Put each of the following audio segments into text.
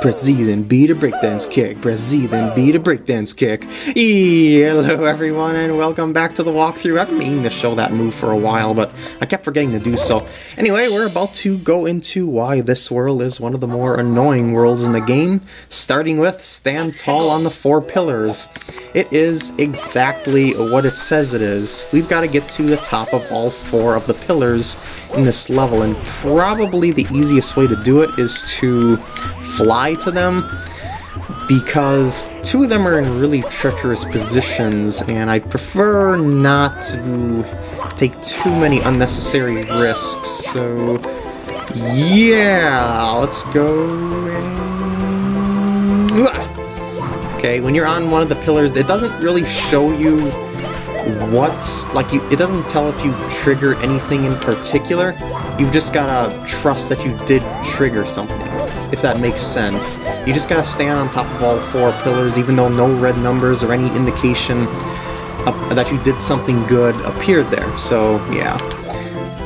Press Z, then B to breakdance kick. Press Z, then B to breakdance kick. Hello, everyone, and welcome back to the walkthrough. I've been meaning to show that move for a while, but I kept forgetting to do so. Anyway, we're about to go into why this world is one of the more annoying worlds in the game, starting with stand tall on the four pillars. It is exactly what it says it is. We've got to get to the top of all four of the pillars in this level, and probably the easiest way to do it is to fly to them because two of them are in really treacherous positions and I'd prefer not to take too many unnecessary risks. So yeah, let's go. And... Okay, when you're on one of the pillars, it doesn't really show you what, like you, it doesn't tell if you triggered anything in particular. You've just gotta trust that you did trigger something if that makes sense. You just gotta stand on top of all four pillars, even though no red numbers or any indication that you did something good appeared there. So, yeah.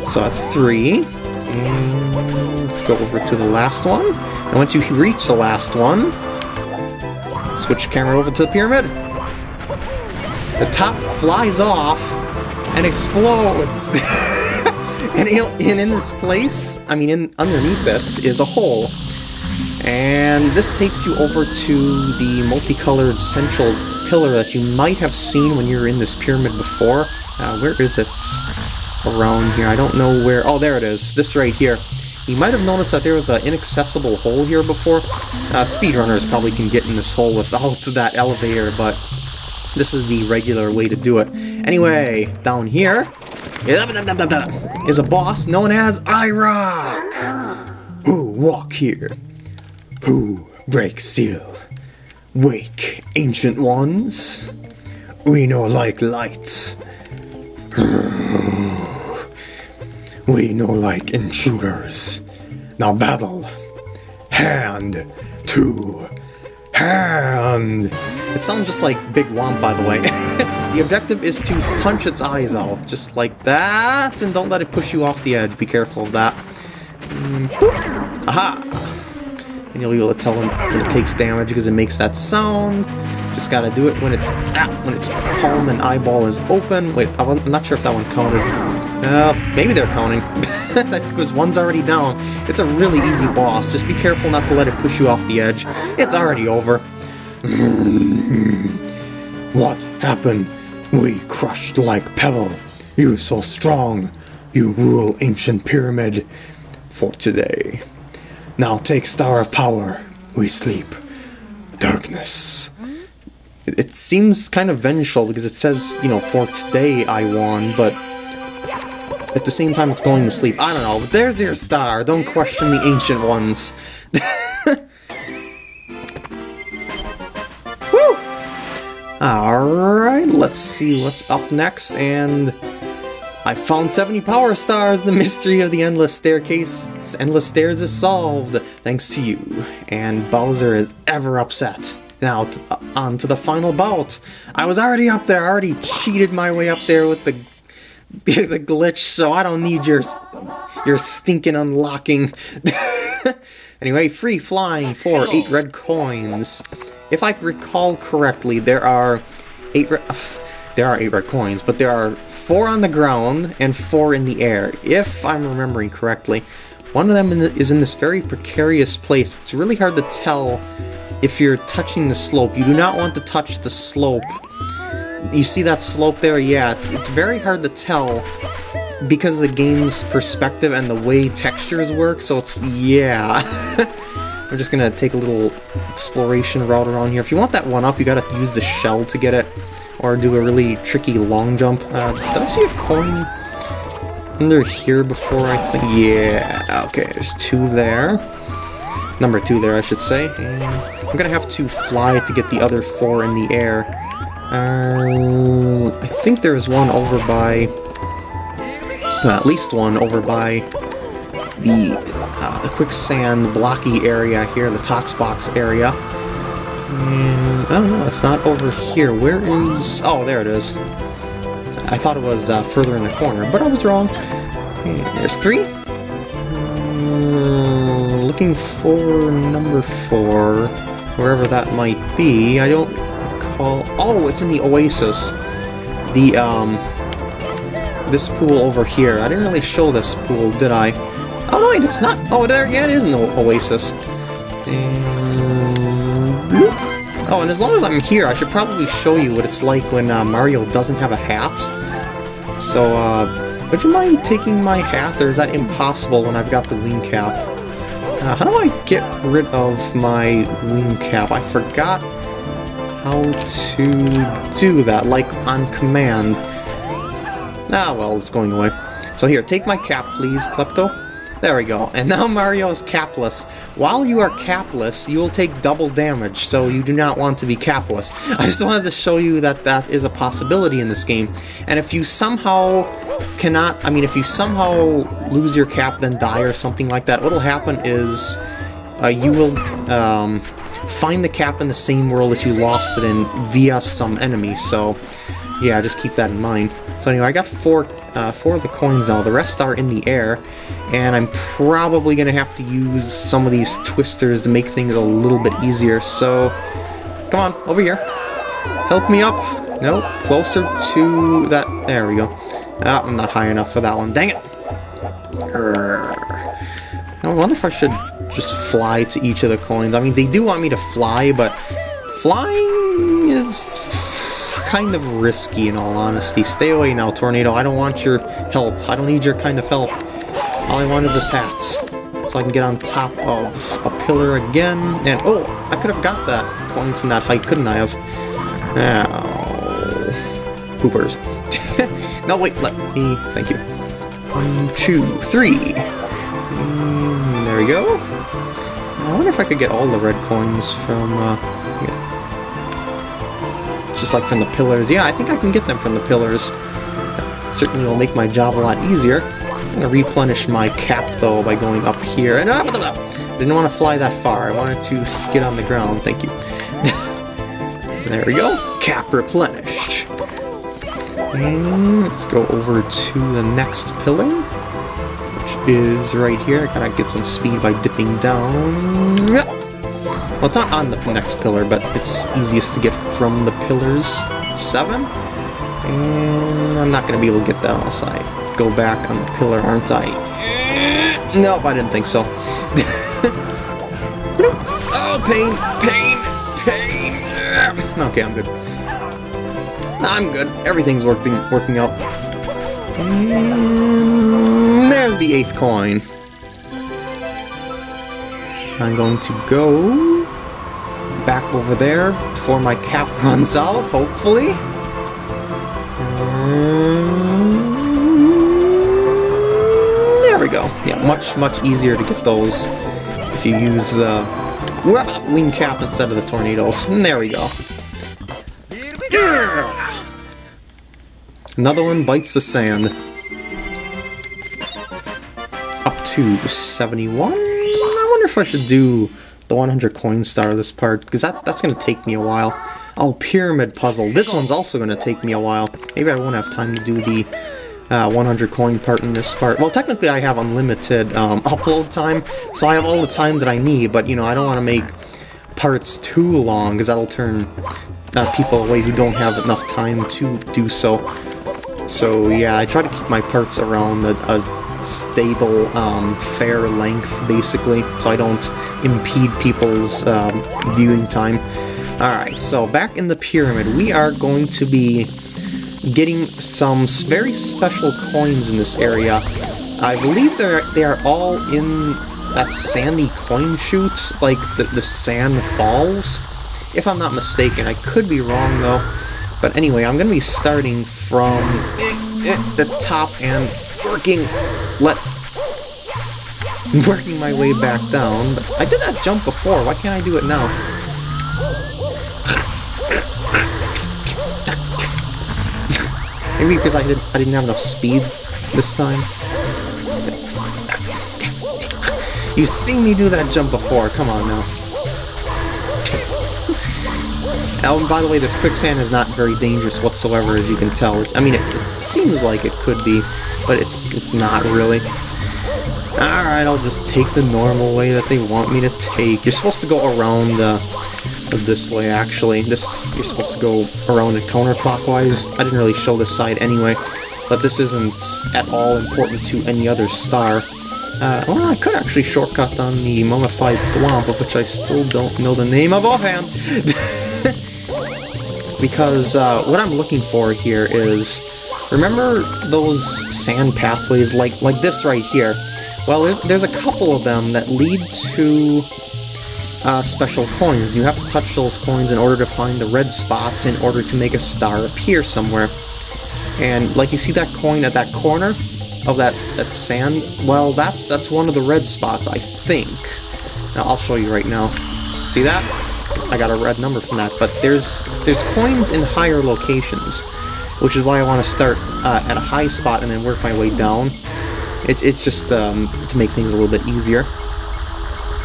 So that's three. And let's go over to the last one. And once you reach the last one, switch camera over to the pyramid. The top flies off and explodes. and, in this place, I mean, in underneath it is a hole. And this takes you over to the multicolored central pillar that you might have seen when you were in this pyramid before. Uh, where is it? Around here. I don't know where. Oh, there it is. This right here. You might have noticed that there was an inaccessible hole here before. Uh, speedrunners probably can get in this hole without that elevator, but this is the regular way to do it. Anyway, down here is a boss known as Eyerok. Who walk here? Who break seal? Wake, ancient ones. We know like lights. We know like intruders. Now battle. Hand to hand. It sounds just like Big Whomp, by the way. the objective is to punch its eyes out, just like that, and don't let it push you off the edge. Be careful of that. Mm, Aha! and you'll be able to tell when it takes damage because it makes that sound. Just gotta do it when it's ah, when its palm and eyeball is open. Wait, I'm not sure if that one counted. Uh, maybe they're counting. That's because one's already down. It's a really easy boss. Just be careful not to let it push you off the edge. It's already over. what happened? We crushed like pebble. You so strong. You rule ancient pyramid for today. Now take Star of Power. We sleep. Darkness. It, seems kind of vengeful because it says, you know, for today I won, but at the same time it's going to sleep. I don't know, but there's your star. Don't question the ancient ones. Alright, let's see what's up next, and... I found 70 power stars! The mystery of the endless staircase, endless stairs is solved, thanks to you. And Bowser is ever upset. Now, uh, on to the final bout. I was already up there, I already cheated my way up there with the the glitch, so I don't need your your stinking unlocking. anyway, free flying for 8 red coins. If I recall correctly, there are 8 red... Uh, there are 8 red coins, but there are 4 on the ground and 4 in the air, if I'm remembering correctly. One of them is in this very precarious place. It's really hard to tell if you're touching the slope. You do not want to touch the slope. You see that slope there? Yeah, it's, it's very hard to tell because of the game's perspective and the way textures work, so it's... yeah. We're just gonna take a little exploration route around here. If you want that one up, you gotta use the shell to get it or do a really tricky long jump. Uh, did I see a coin under here before, I think? Yeah, okay, there's two there. Number two there, I should say. And I'm gonna have to fly to get the other four in the air. Uh, I think there's one over by... At least one over by the, uh, the quicksand blocky area here, the Tox Box area. And, oh no, it's not over here. Where is... Oh, there it is. I thought it was uh, further in the corner, but I was wrong. there's three. Uh, looking for number four, wherever that might be. I don't recall. Oh, it's in the Oasis. The, um, this pool over here. I didn't really show this pool, did I? Oh, no, wait, it's not. Oh, there, yeah, it is the Oasis. And... Oh, and as long as I'm here, I should probably show you what it's like when uh, Mario doesn't have a hat. So, uh, would you mind taking my hat, or is that impossible when I've got the wing cap? Uh, how do I get rid of my wing cap? I forgot how to do that, like on command. Ah, well, it's going away. So here, take my cap, please, Klepto. There we go. And now Mario is capless. While you are capless, you will take double damage, so you do not want to be capless. I just wanted to show you that that is a possibility in this game. And if you somehow cannot, I mean, if you somehow lose your cap, then die or something like that, what'll happen is uh, you will um, find the cap in the same world that you lost it in via some enemy, so yeah, just keep that in mind. So anyway, I got four, uh, four of the coins now. The rest are in the air, and I'm probably going to have to use some of these twisters to make things a little bit easier. So, come on, over here. Help me up. No, closer to that. There we go. Ah, I'm not high enough for that one. Dang it. I wonder if I should just fly to each of the coins. I mean, they do want me to fly, but flying is kind of risky in all honesty. Stay away now, Tornado. I don't want your help. I don't need your kind of help. All I want is this hat. So I can get on top of a pillar again. And, oh, I could have got that coin from that height, couldn't I have? Now, poopers. no, wait, let me, thank you. One, two, three. Mm, there we go. I wonder if I could get all the red coins from, uh, just like from the pillars. Yeah, I think I can get them from the pillars. That certainly will make my job a lot easier. I'm going to replenish my cap, though, by going up here. And uh, didn't want to fly that far. I wanted to skid on the ground. Thank you. there we go. Cap replenished. And let's go over to the next pillar, which is right here. I gotta get some speed by dipping down. Well, it's not on the next pillar, but it's easiest to get from the pillars. Seven? And I'm not going to be able to get that unless I go back on the pillar, aren't I? Nope, I didn't think so. oh, pain, pain, pain. Okay, I'm good. I'm good. Everything's working working out. And there's the eighth coin. I'm going to go back over there before my cap runs out, hopefully. Mm, there we go. Yeah, much, much easier to get those if you use the wing cap instead of the tornadoes. And there we go. Another one bites the sand. Up to 71? I wonder if I should do the 100 coin star this part, because that, that's going to take me a while. Oh, pyramid puzzle. This one's also going to take me a while. Maybe I won't have time to do the uh, 100 coin part in this part. Well, technically I have unlimited um, upload time, so I have all the time that I need, but, you know, I don't want to make parts too long, because that'll turn uh, people away who don't have enough time to do so. So, yeah, I try to keep my parts around a, a stable, um, fair length, basically, so I don't impede people's um, viewing time. Alright, so back in the pyramid, we are going to be getting some very special coins in this area. I believe they're they are all in that sandy coin chute, like the, the sand falls, if I'm not mistaken. I could be wrong, though. But anyway, I'm going to be starting from the top and working let working my way back down. But I did that jump before. Why can't I do it now? Maybe because I didn't I didn't have enough speed this time. You've seen me do that jump before. Come on now. Oh, and by the way, this quicksand is not very dangerous whatsoever, as you can tell. I mean, it, it seems like it could be, but it's it's not really. Alright, I'll just take the normal way that they want me to take. You're supposed to go around uh, this way, actually. This You're supposed to go around it counterclockwise. I didn't really show this side anyway, but this isn't at all important to any other star. Uh, well, I could actually shortcut on the mummified thwomp, of which I still don't know the name of offhand. because uh, what I'm looking for here is, remember those sand pathways like like this right here? Well, there's, there's a couple of them that lead to uh, special coins. You have to touch those coins in order to find the red spots in order to make a star appear somewhere. And like you see that coin at that corner of that, that sand? Well, that's that's one of the red spots, I think. Now, I'll show you right now. See that? I got a red number from that. But there's there's coins in higher locations, which is why I want to start uh, at a high spot and then work my way down. It, it's just um, to make things a little bit easier.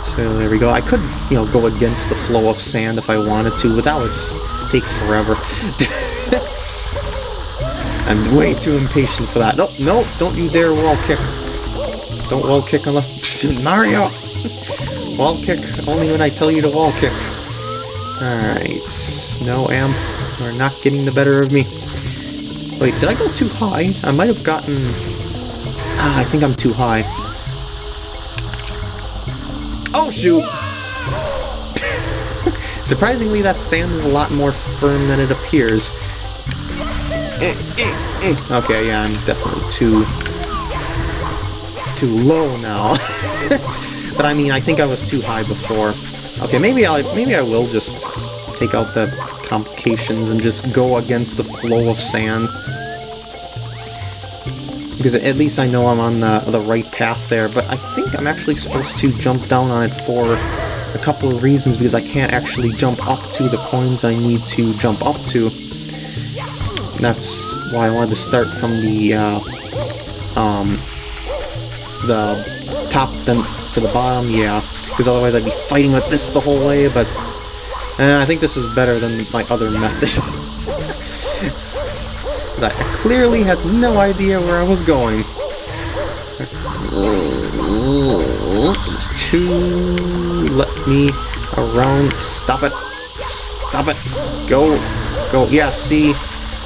So there we go. I could, you know, go against the flow of sand if I wanted to, but that would just take forever. I'm way too impatient for that. No, no, don't you dare wall kick. Don't wall kick unless... Mario! wall kick only when I tell you to wall kick. Alright. No, Amp. You're not getting the better of me. Wait, did I go too high? I might have gotten... Ah, I think I'm too high. Oh, shoot! Surprisingly, that sand is a lot more firm than it appears. Okay, yeah, I'm definitely too... too low now. but I mean, I think I was too high before. Okay, maybe I maybe I will just take out the complications and just go against the flow of sand. Because at least I know I'm on the, the right path there, but I think I'm actually supposed to jump down on it for a couple of reasons, because I can't actually jump up to the coins I need to jump up to. That's why I wanted to start from the, uh, um, the top then to the bottom, yeah, because otherwise I'd be fighting with this the whole way, but uh, I think this is better than my other method. I clearly had no idea where I was going. It's too... Let me around. Stop it. Stop it. Go. Go. Yeah, see?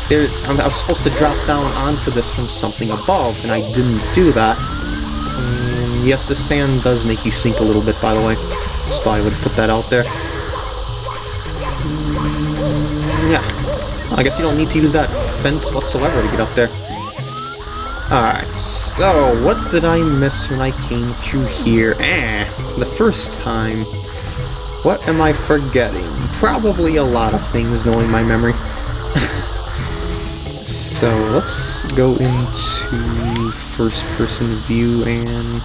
There, I'm, was supposed to drop down onto this from something above, and I didn't do that. Yes, the sand does make you sink a little bit, by the way. Just thought I would put that out there. I guess you don't need to use that fence whatsoever to get up there. Alright, so what did I miss when I came through here? Eh, the first time. What am I forgetting? Probably a lot of things, knowing my memory. so let's go into first-person view and...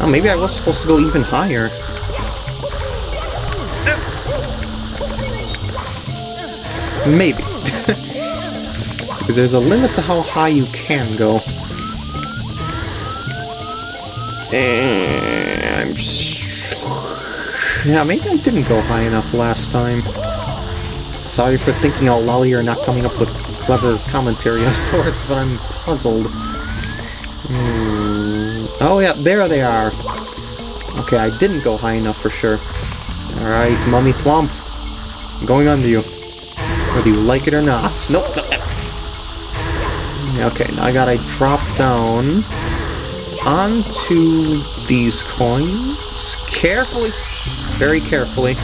Oh, maybe I was supposed to go even higher. Maybe. Because there's a limit to how high you can go. And I'm just... Yeah, maybe I didn't go high enough last time. Sorry for thinking out loud here and not coming up with clever commentary of sorts, but I'm puzzled. Hmm. Oh yeah, there they are. Okay, I didn't go high enough for sure. Alright, Mummy Thwomp. I'm going under you. Whether you like it or not. Nope, nope. Okay, now I gotta drop down onto these coins carefully, very carefully.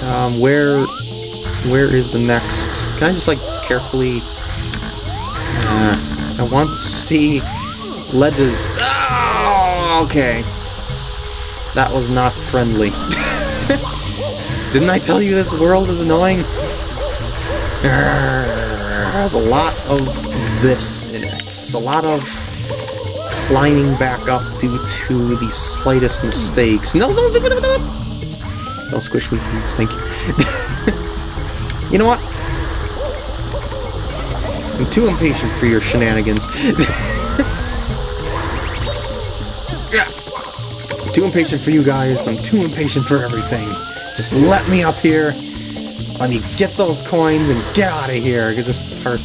Um, where, where is the next? Can I just like carefully? Uh, I want to see ledges. Oh, okay. That was not friendly. Didn't I tell you this world is annoying? There's a lot of this in it. It's a lot of climbing back up due to the slightest mistakes. No, no, no, no, no. Don't squish me, please. Thank you. you know what? I'm too impatient for your shenanigans. I'm too impatient for you guys. I'm too impatient for everything. Just let me up here. Let me get those coins and get out of here, because this part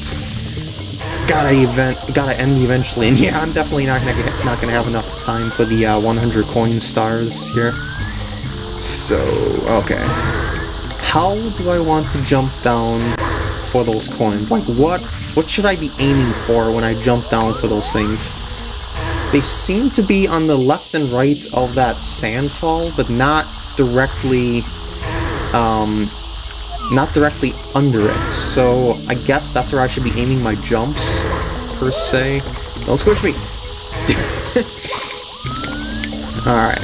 gotta event, gotta end eventually. And yeah, I'm definitely not gonna get, not gonna have enough time for the uh, 100 coin stars here. So okay, how do I want to jump down for those coins? Like what what should I be aiming for when I jump down for those things? They seem to be on the left and right of that sandfall, but not directly, um, not directly under it. So I guess that's where I should be aiming my jumps, per se. Don't squish me! Alright,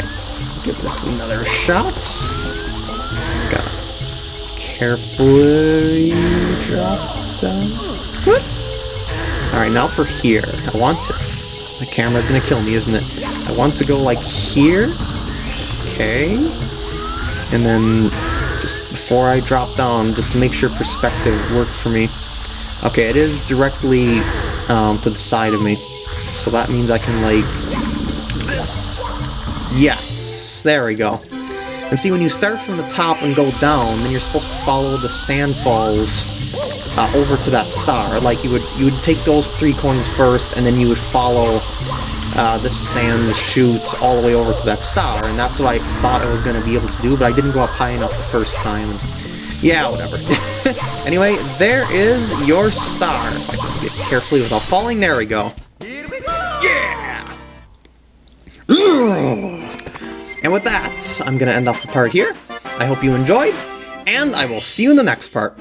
give this another shot. Just gotta carefully drop down. Alright, now for here. I want to... The camera's gonna kill me, isn't it? I want to go like here. Okay. And then before I drop down, just to make sure perspective worked for me. Okay, it is directly um, to the side of me. So that means I can like this. Yes, there we go. And see, when you start from the top and go down, then you're supposed to follow the sand falls uh, over to that star. Like you would, you would take those three coins first, and then you would follow uh, the sand chutes all the way over to that star. And that's what I thought I was going to be able to do, but I didn't go up high enough the first time. And yeah, whatever. anyway, there is your star. If I can get carefully without falling, there we go. Yeah! And with that, I'm going to end off the part here. I hope you enjoyed, and I will see you in the next part.